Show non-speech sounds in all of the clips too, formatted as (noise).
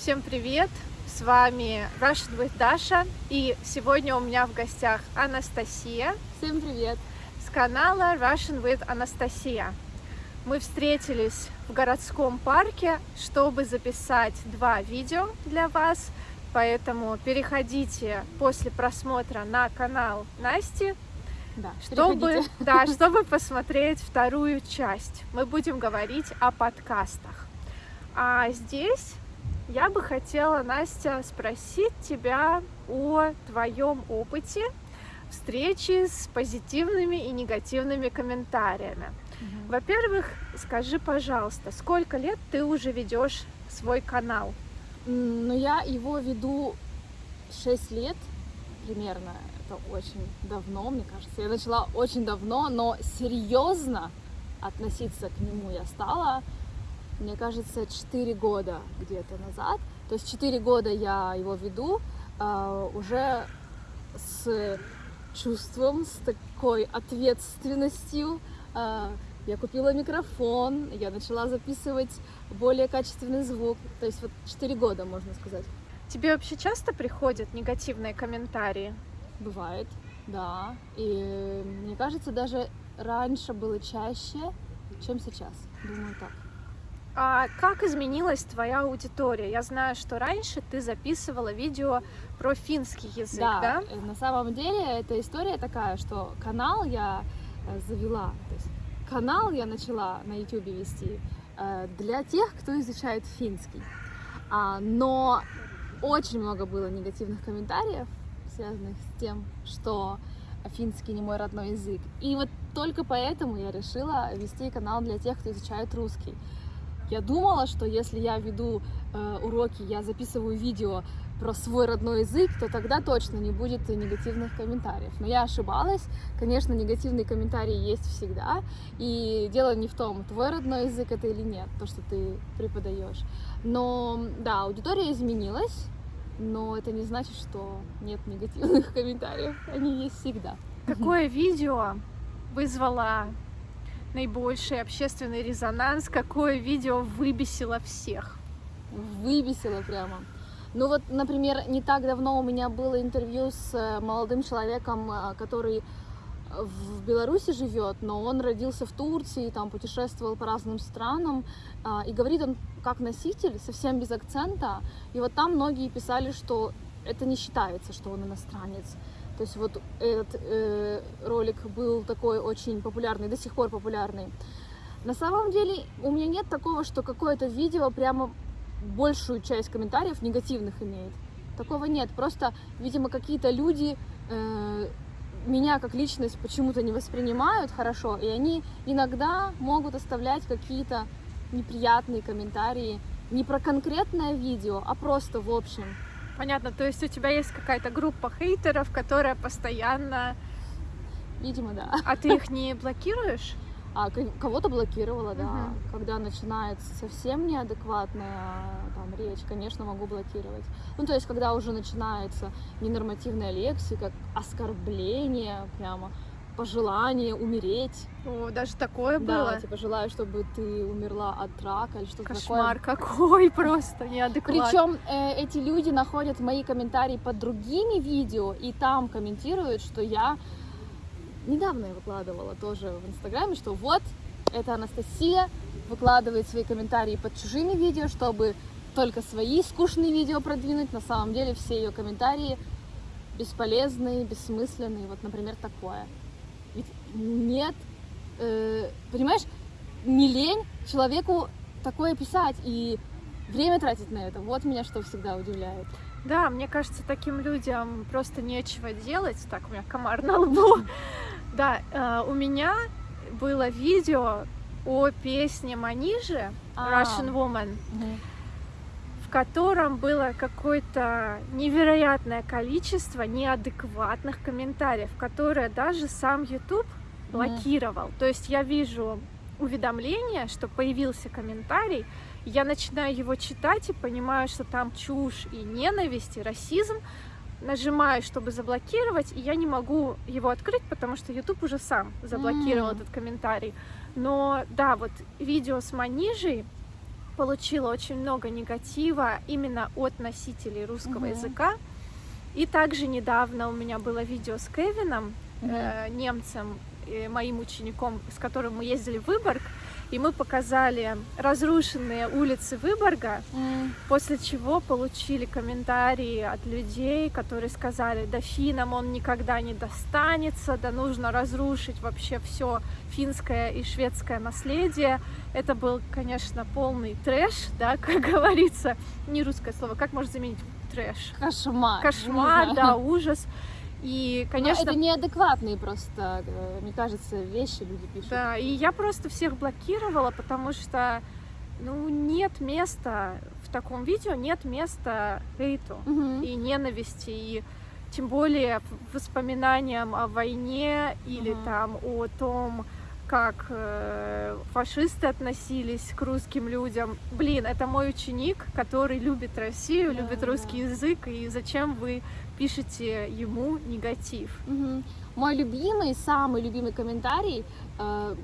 Всем привет! С вами Russian with Dasha и сегодня у меня в гостях Анастасия. Всем привет! С канала Russian with Анастасия. Мы встретились в городском парке, чтобы записать два видео для вас, поэтому переходите после просмотра на канал Насти, да, чтобы, (laughs) да, чтобы посмотреть вторую часть. Мы будем говорить о подкастах. А здесь я бы хотела, Настя, спросить тебя о твоем опыте встречи с позитивными и негативными комментариями. Угу. Во-первых, скажи, пожалуйста, сколько лет ты уже ведешь свой канал? Ну, я его веду 6 лет примерно. Это очень давно, мне кажется. Я начала очень давно, но серьезно относиться к нему я стала мне кажется, 4 года где-то назад. То есть 4 года я его веду э, уже с чувством, с такой ответственностью. Э, я купила микрофон, я начала записывать более качественный звук. То есть вот 4 года, можно сказать. Тебе вообще часто приходят негативные комментарии? Бывает, да. И мне кажется, даже раньше было чаще, чем сейчас. Думаю так. А как изменилась твоя аудитория? Я знаю, что раньше ты записывала видео про финский язык, да? да? Э, на самом деле эта история такая, что канал я э, завела, то есть канал я начала на YouTube вести э, для тех, кто изучает финский. А, но очень много было негативных комментариев, связанных с тем, что финский не мой родной язык. И вот только поэтому я решила вести канал для тех, кто изучает русский. Я думала, что если я веду э, уроки, я записываю видео про свой родной язык, то тогда точно не будет негативных комментариев. Но я ошибалась. Конечно, негативные комментарии есть всегда. И дело не в том, твой родной язык это или нет, то, что ты преподаешь. Но да, аудитория изменилась, но это не значит, что нет негативных (laughs) комментариев. Они есть всегда. Какое видео вызвало наибольший общественный резонанс? Какое видео выбесило всех? Выбесило прямо. Ну вот, например, не так давно у меня было интервью с э, молодым человеком, э, который в Беларуси живет, но он родился в Турции, там путешествовал по разным странам, и говорит он как носитель, совсем без акцента. И вот там многие писали, что это не считается, что он иностранец. То есть вот этот э, ролик был такой очень популярный, до сих пор популярный. На самом деле у меня нет такого, что какое-то видео прямо большую часть комментариев негативных имеет. Такого нет. Просто, видимо, какие-то люди э, меня как личность почему-то не воспринимают хорошо, и они иногда могут оставлять какие-то неприятные комментарии не про конкретное видео, а просто в общем. Понятно, то есть у тебя есть какая-то группа хейтеров, которая постоянно... Видимо, да. А ты их не блокируешь? А кого-то блокировала, да. Угу. Когда начинается совсем неадекватная там речь, конечно, могу блокировать. Ну, то есть, когда уже начинается ненормативная лексика, оскорбление прямо, пожелание умереть. О, даже такое было? Да, типа желаю, чтобы ты умерла от рака или что-то такое. Кошмар какой, (laughs) просто неадекватный. Причем э, эти люди находят мои комментарии под другими видео и там комментируют, что я недавно я выкладывала тоже в Инстаграме, что вот, это Анастасия выкладывает свои комментарии под чужими видео, чтобы только свои скучные видео продвинуть. На самом деле все ее комментарии бесполезные, бессмысленные. Вот, например, такое. Нет, э, понимаешь, не лень человеку такое писать и время тратить на это. Вот меня что всегда удивляет. Да, мне кажется, таким людям просто нечего делать. Так, у меня комар на лбу. (laughs) Да, э, у меня было видео о песне Манижи а. Russian Woman, в котором было какое-то невероятное количество неадекватных комментариев, которые даже сам YouTube блокировал. То есть я вижу уведомление, что появился комментарий, я начинаю его читать и понимаю, что там чушь и ненависть, и расизм, нажимаю, чтобы заблокировать, и я не могу его открыть, потому что YouTube уже сам заблокировал mm. этот комментарий. Но да, вот видео с Манижей, получила очень много негатива именно от носителей русского Мгм. языка. И также недавно у меня было видео с Кевином, Мгм. э, немцем, моим учеником, с которым мы ездили в Выборг, и мы показали разрушенные улицы Выборга, М, после чего получили комментарии от людей, которые сказали, да финам он никогда не достанется, да нужно разрушить вообще все финское и шведское наследие. Это был, конечно, полный трэш, да, (laughs) как говорится, не русское слово, как можно заменить трэш? Кошмар. Кошмар, да, ужас. И, Но конечно, это неадекватные просто, э, мне кажется, вещи люди пишут. Да, и я просто всех блокировала, потому что ну, нет места в таком видео, нет места хейту Мгм. и ненависти, и тем более воспоминаниям о войне или Мгм. там о том, как э, фашисты относились к русским людям. Блин, это мой ученик, который любит Россию, Да, любит да. русский язык, и зачем вы пишете ему негатив? Мгм. Мой любимый, самый любимый комментарий э,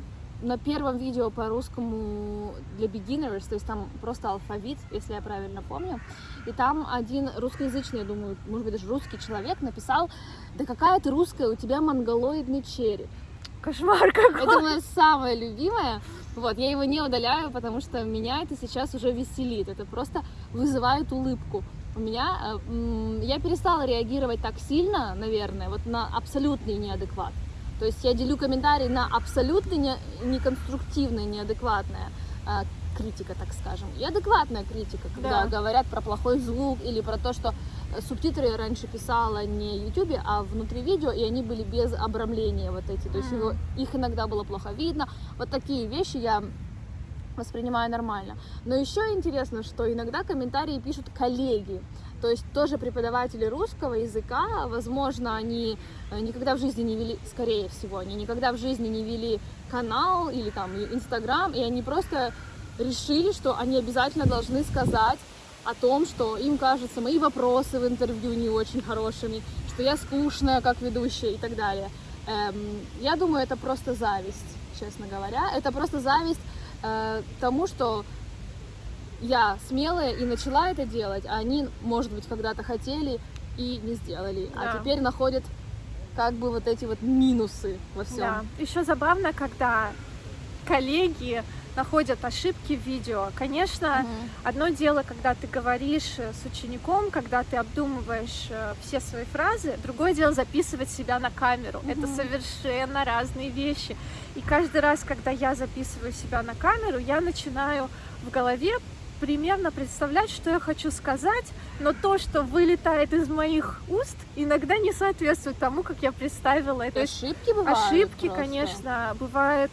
на первом видео по русскому для beginners, то есть там просто алфавит, если я правильно помню. И там один русскоязычный, я думаю, может быть даже русский человек написал, да какая ты русская, у тебя монголоидный череп. Кошмар какой! Это мое самое любимое. Вот, я его не удаляю, потому что меня это сейчас уже веселит. Это просто вызывает улыбку. У меня, э, я перестала реагировать так сильно, наверное, вот на абсолютный неадекват. То есть я делю комментарии на абсолютно не, неконструктивное, неадекватное э, критика, так скажем, и адекватная критика, когда Да. говорят про плохой звук или про то, что субтитры я раньше писала не в YouTube, а внутри видео, и они были без обрамления вот эти, то есть Мгм. его, их иногда было плохо видно. Вот такие вещи я воспринимаю нормально. Но еще интересно, что иногда комментарии пишут коллеги, то есть тоже преподаватели русского языка, возможно, они э, никогда в жизни не вели, скорее всего, они никогда в жизни не вели канал или там Инстаграм, и они просто решили, что они обязательно должны сказать о том, что им кажутся мои вопросы в интервью не очень хорошими, что я скучная как ведущая и так далее. Эм, я думаю, это просто зависть, честно говоря. Это просто зависть э, тому, что я смелая и начала это делать, а они, может быть, когда-то хотели и не сделали. Да. А теперь находят как бы вот эти вот минусы во всем. Да. Еще забавно, когда коллеги находят ошибки в видео. Конечно, одно дело, когда ты говоришь э, с учеником, когда ты обдумываешь э, все свои фразы, другое дело записывать себя на камеру. Это Мгм. совершенно разные вещи. И каждый раз, когда я записываю себя на камеру, я начинаю в голове примерно представлять, что я хочу сказать, но то, что вылетает из моих уст, иногда не соответствует тому, как я представила это. Ошибки бывают Ошибки, просто? конечно, бывают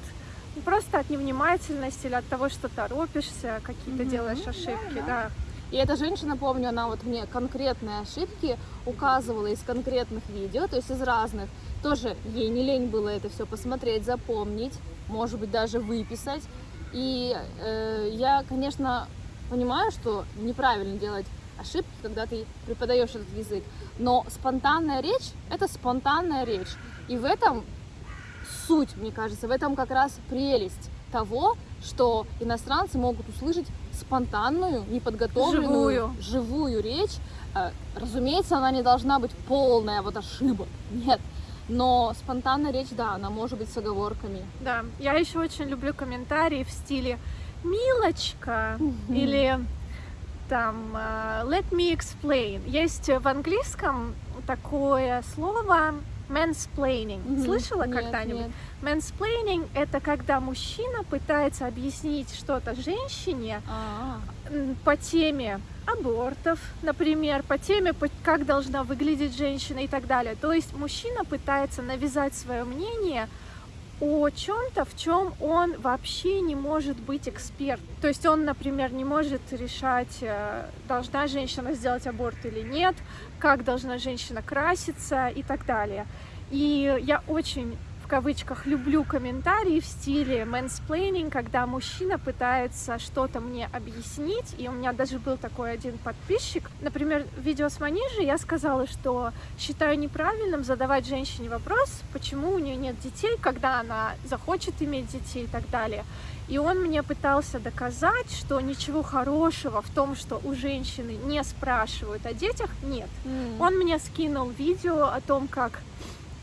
просто от невнимательности или от того, что торопишься, какие-то Мгм. делаешь ошибки, да. да. И эта женщина, помню, она вот мне конкретные ошибки указывала из конкретных видео, то есть из разных. Тоже ей не лень было это все посмотреть, запомнить, может быть, даже выписать. И э, я, конечно, понимаю, что неправильно делать ошибки, когда ты преподаешь этот язык. Но спонтанная речь — это спонтанная речь. И в этом суть, мне кажется, в этом как раз прелесть того, что иностранцы могут услышать спонтанную, неподготовленную, Живую. живую речь. Э, Разумеется, она не должна быть полная вот ошибок, (laughs) нет. Но спонтанная речь, да, она может быть с оговорками. Да, я еще очень люблю комментарии в стиле «Милочка» или там э, «Let me explain». Есть в английском такое слово mansplaining. Мгм. Слышала Нет, когда-нибудь? Mansplaining — это когда мужчина пытается объяснить что-то женщине, А, м, по теме абортов, например, по теме, как должна выглядеть женщина и так далее. То есть мужчина пытается навязать свое мнение о чем-то, в чем он вообще не может быть эксперт. То есть он, например, не может решать, э, должна женщина сделать аборт или нет, как должна женщина краситься и так далее. И я очень кавычках люблю комментарии в стиле mansplaining, когда мужчина пытается что-то мне объяснить, и у меня даже был такой один подписчик. Например, в видео с Манижей я сказала, что считаю неправильным задавать женщине вопрос, почему у нее нет детей, когда она захочет иметь детей и так далее. И он мне пытался доказать, что ничего хорошего в том, что у женщины не спрашивают о детях, нет. М. Он мне скинул видео о том, как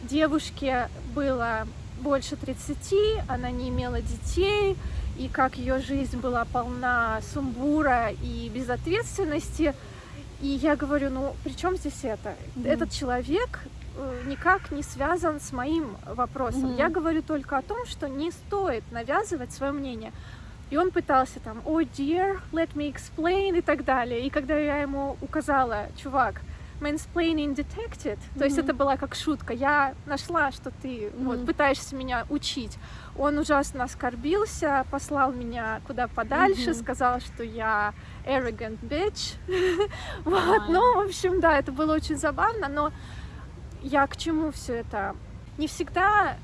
девушке было больше 30, она не имела детей, и как ее жизнь была полна сумбура и безответственности. И я говорю, ну при чем здесь это? Мгм. Этот человек э, никак не связан с моим вопросом. Мгм. Я говорю только о том, что не стоит навязывать свое мнение. И он пытался там, oh dear, let me explain и так далее. И когда я ему указала, чувак, mansplaining detected, то есть это была как шутка, я нашла, что ты вот Мгм. пытаешься меня учить. Он ужасно оскорбился, послал меня куда подальше, Мгм. сказал, что я arrogant bitch. (laughs) вот, ну, в общем, да, это было очень забавно, но я к чему все это? Не всегда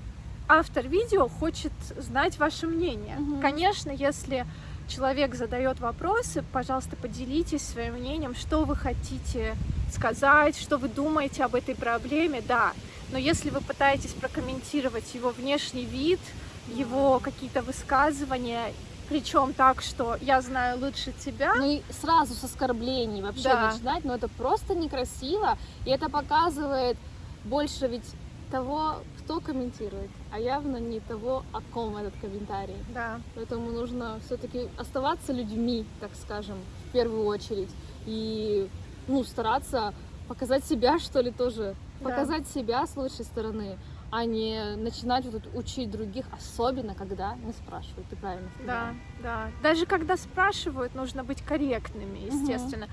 автор видео хочет знать ваше мнение. Мгм. Конечно, если человек задает вопросы, пожалуйста, поделитесь своим мнением, что вы хотите сказать, что вы думаете об этой проблеме, да. Но если вы пытаетесь прокомментировать его внешний вид, его какие-то высказывания, причем так, что я знаю лучше тебя, Ну и сразу с оскорблений вообще Да. начинать, но это просто некрасиво, и это показывает больше ведь того, кто комментирует, а явно не того, о ком этот комментарий. да, Поэтому нужно все-таки оставаться людьми, так скажем, в первую очередь, и ну, стараться показать себя, (laughs) что ли, тоже, Да. показать себя с лучшей стороны, а не начинать вот учить других, особенно когда не спрашивают. Ты правильно да, сказала. да. Даже когда спрашивают, нужно быть корректными, естественно.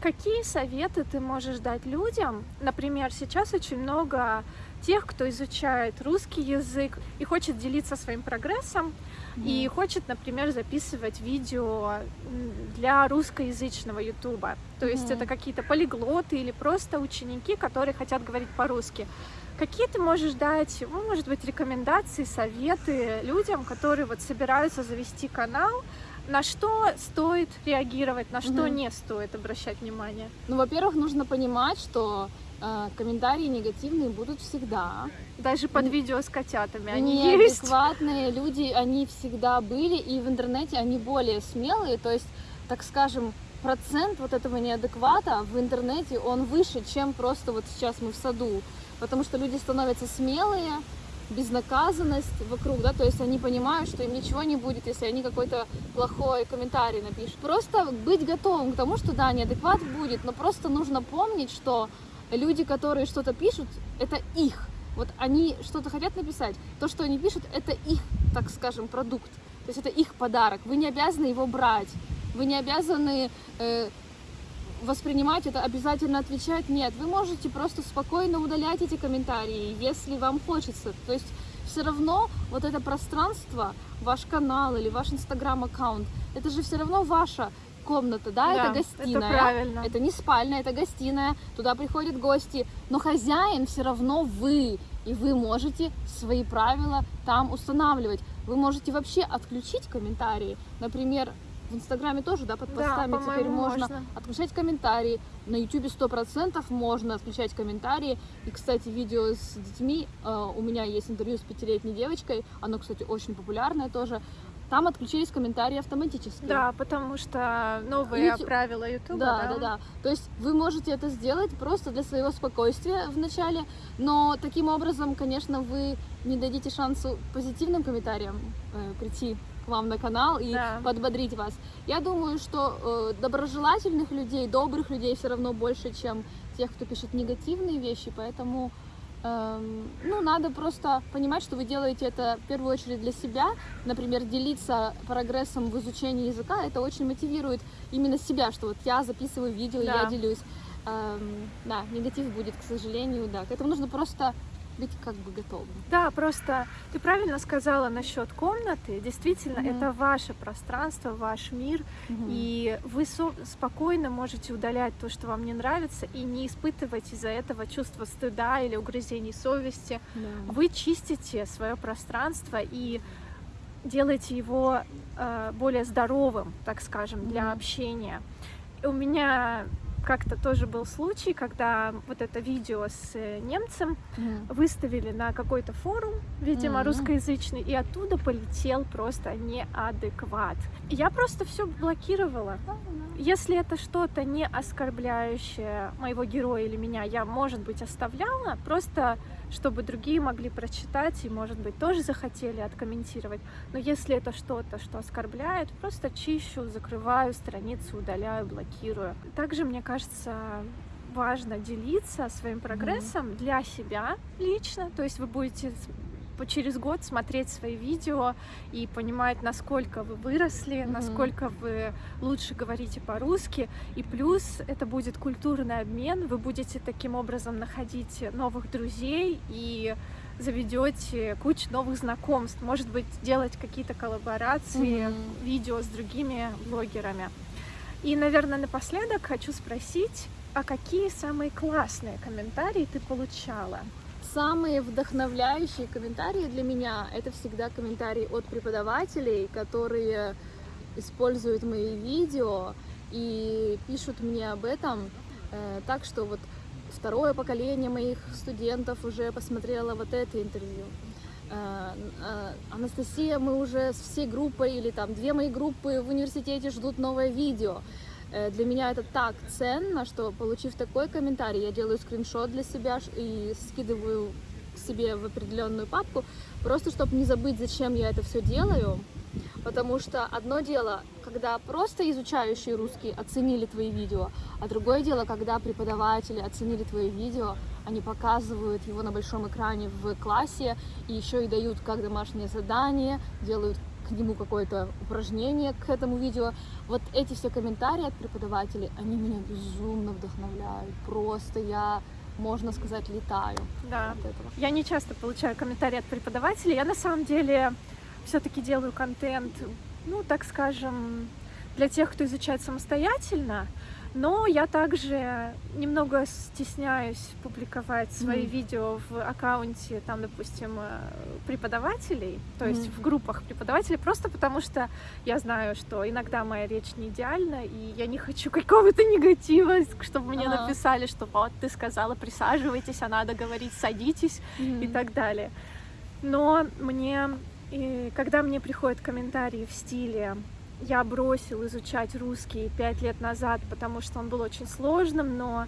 Какие советы ты можешь дать людям? Например, сейчас очень много тех, кто изучает русский язык и хочет делиться своим прогрессом, и хочет, например, записывать видео для русскоязычного ютуба. То есть это какие-то полиглоты или просто ученики, которые хотят говорить по-русски. Какие ты можешь дать, ну, может быть, рекомендации, советы людям, которые вот собираются завести канал, на что стоит реагировать, на что Мгм. не стоит обращать внимание? Ну, во-первых, нужно понимать, что комментарии негативные будут всегда. Даже под видео с котятами они есть. Неадекватные люди, они всегда были, и в интернете они более смелые, то есть, так скажем, процент вот этого неадеквата в интернете, он выше, чем просто вот сейчас мы в саду, потому что люди становятся смелые, безнаказанность вокруг, да, то есть они понимают, что им ничего не будет, если они какой-то плохой комментарий напишут. Просто быть готовым к тому, что да, неадекват будет, но просто нужно помнить, что люди, которые что-то пишут, это их. Вот они что-то хотят написать, то, что они пишут, это их, так скажем, продукт. То есть это их подарок. Вы не обязаны его брать. Вы не обязаны э, воспринимать это, обязательно отвечать. Нет, вы можете просто спокойно удалять эти комментарии, если вам хочется. То есть все равно вот это пространство, ваш канал или ваш инстаграм-аккаунт, это же все равно ваша комната, да, это гостиная. Это правильно. Это не спальня, это гостиная, туда приходят гости, но хозяин все равно вы, и вы можете свои правила там устанавливать. Вы можете вообще отключить комментарии. Например, в Инстаграме тоже, да, под Да, постами теперь можно, можно. отключать комментарии. На Ютубе сто процентов можно отключать комментарии. И, кстати, видео с детьми, э, у меня есть интервью с пятилетней девочкой, оно, кстати, очень популярное тоже. Там отключились комментарии автоматически. Да, потому что новые Юту- правила Ютуба, Да, да, да. То есть вы можете это сделать просто для своего спокойствия в начале, но таким образом, конечно, вы не дадите шансу позитивным комментариям э, прийти к вам на канал и Да. подбодрить вас. Я думаю, что э, доброжелательных людей, добрых людей все равно больше, чем тех, кто пишет негативные вещи, поэтому ну, надо просто понимать, что вы делаете это в первую очередь для себя. Например, делиться прогрессом в изучении языка, это очень мотивирует именно себя, что вот я записываю видео, Да. я делюсь. Эм, да, негатив будет, к сожалению, да. К этому нужно просто быть как бы готовым. Да, просто ты правильно сказала насчет комнаты. Действительно, Мгм. это ваше пространство, ваш мир, и вы спокойно можете удалять то, что вам не нравится, и не испытывать из-за этого чувство стыда или угрызений совести. Да. Вы чистите свое пространство и делаете его э, более здоровым, так скажем, для Мгм. общения. И у меня как-то тоже был случай, когда вот это видео с э, немцем Мгм. выставили на какой-то форум, видимо, Мгм. русскоязычный, и оттуда полетел просто неадекват. Я просто все блокировала. Если это что-то не оскорбляющее моего героя или меня, я, может быть, оставляла, просто чтобы другие могли прочитать и, может быть, тоже захотели откомментировать. Но если это что-то, что оскорбляет, просто чищу, закрываю страницу, удаляю, блокирую. Также, мне кажется, важно делиться своим прогрессом для себя лично. То есть вы будете по- через год смотреть свои видео и понимать, насколько вы выросли, Мгм. насколько вы лучше говорите по-русски. И плюс это будет культурный обмен. Вы будете таким образом находить новых друзей и заведете кучу новых знакомств. Может быть, делать какие-то коллаборации, Мгм. видео с другими блогерами. И, наверное, напоследок хочу спросить, а какие самые классные комментарии ты получала? Самые вдохновляющие комментарии для меня это всегда комментарии от преподавателей, которые используют мои видео и пишут мне об этом. Э, так что вот второе поколение моих студентов уже посмотрело вот это интервью. Э, э, Анастасия, мы уже с всей группой или там две мои группы в университете ждут новое видео. Э, Для меня это так ценно, что получив такой комментарий, я делаю скриншот для себя и скидываю себе в определенную папку, просто чтобы не забыть, зачем я это все делаю. Потому что одно дело, когда просто изучающие русский оценили твои видео, а другое дело, когда преподаватели оценили твои видео, они показывают его на большом экране в классе и еще и дают как домашнее задание, делают к нему какое-то упражнение к этому видео. Вот эти все комментарии от преподавателей, они меня безумно вдохновляют. Просто я, можно сказать, летаю Да. от этого. Я не часто получаю комментарии от преподавателей. Я на самом деле все-таки делаю контент, ну, так скажем, для тех, кто изучает самостоятельно. Но я также немного стесняюсь публиковать свои Мгм. видео в аккаунте, там, допустим, э, преподавателей, то есть Мгм. в группах преподавателей, просто потому что я знаю, что иногда моя речь не идеальна, и я не хочу какого-то негатива, чтобы мне Ага. написали, что вот ты сказала, присаживайтесь, а надо говорить, садитесь и так далее. Но мне, и когда мне приходят комментарии в стиле «я бросил изучать русский пять лет назад, потому что он был очень сложным, но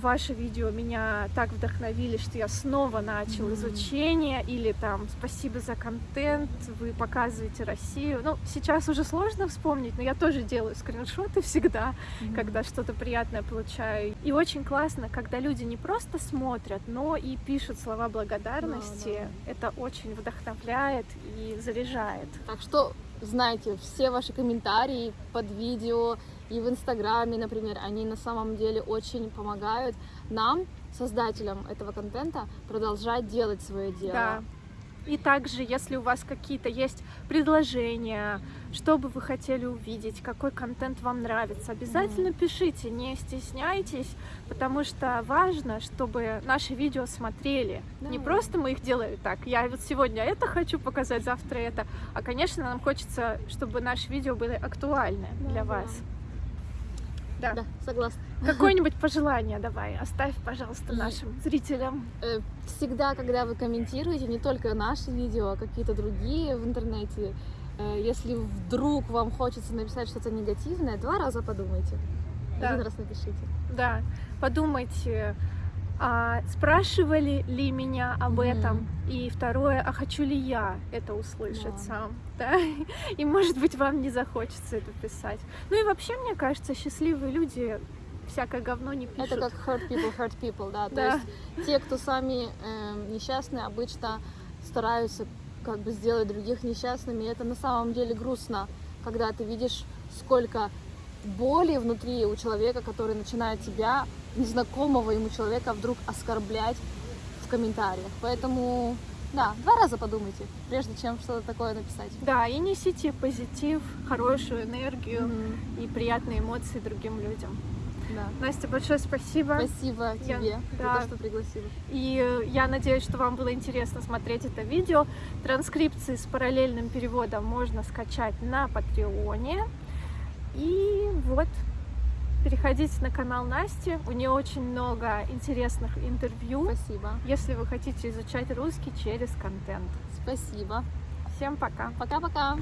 ваши видео меня так вдохновили, что я снова начал Мгм. изучение», или там «спасибо за контент, вы показываете Россию». Ну, сейчас уже сложно вспомнить, но я тоже делаю скриншоты всегда, Мгм. когда что-то приятное получаю. И очень классно, когда люди не просто смотрят, но и пишут слова благодарности. Это очень вдохновляет и заряжает. Так что знайте, все ваши комментарии под видео и в Инстаграме, например, они на самом деле очень помогают нам, создателям этого контента, продолжать делать свое дело. Да. И также, если у вас какие-то есть предложения, что бы вы хотели увидеть, какой контент вам нравится, обязательно пишите, не стесняйтесь, потому что важно, чтобы наши видео смотрели. Не Да. просто мы их делаем так, я вот сегодня это хочу показать, завтра это, а, конечно, нам хочется, чтобы наши видео были актуальны Да, для вас. Да. Да, согласна. (laughs) Какое-нибудь пожелание давай, оставь, пожалуйста, И- нашим зрителям. Э, Всегда, когда вы комментируете не только наши видео, а какие-то другие в интернете, э, если вдруг вам хочется написать что-то негативное, два раза подумайте. Да. Один раз напишите. Да, подумайте, а спрашивали ли меня об Мгм. этом? И второе, а хочу ли я это услышать Да. сам? (laughs) Да? И может быть вам не захочется это писать. Ну и вообще, мне кажется, счастливые люди всякое говно не пишут. Это как hurt people, hurt people, да. (laughs) То Да. есть те, кто сами э, несчастные, обычно стараются как бы сделать других несчастными. И это на самом деле грустно, когда ты видишь, сколько боли внутри у человека, который начинает тебя, незнакомого ему человека, вдруг оскорблять в комментариях. Поэтому, да, два раза подумайте, прежде чем что-то такое написать. Да, и несите позитив, хорошую энергию Мгм. и приятные эмоции другим людям. Да. Настя, большое спасибо. Спасибо Я- тебе да. за то, что пригласила. И я надеюсь, что вам было интересно смотреть это видео. Транскрипции с параллельным переводом можно скачать на Патреоне. И вот, переходите на канал Насти. У нее очень много интересных интервью, Спасибо. если вы хотите изучать русский через контент. Спасибо. Всем пока! Пока-пока.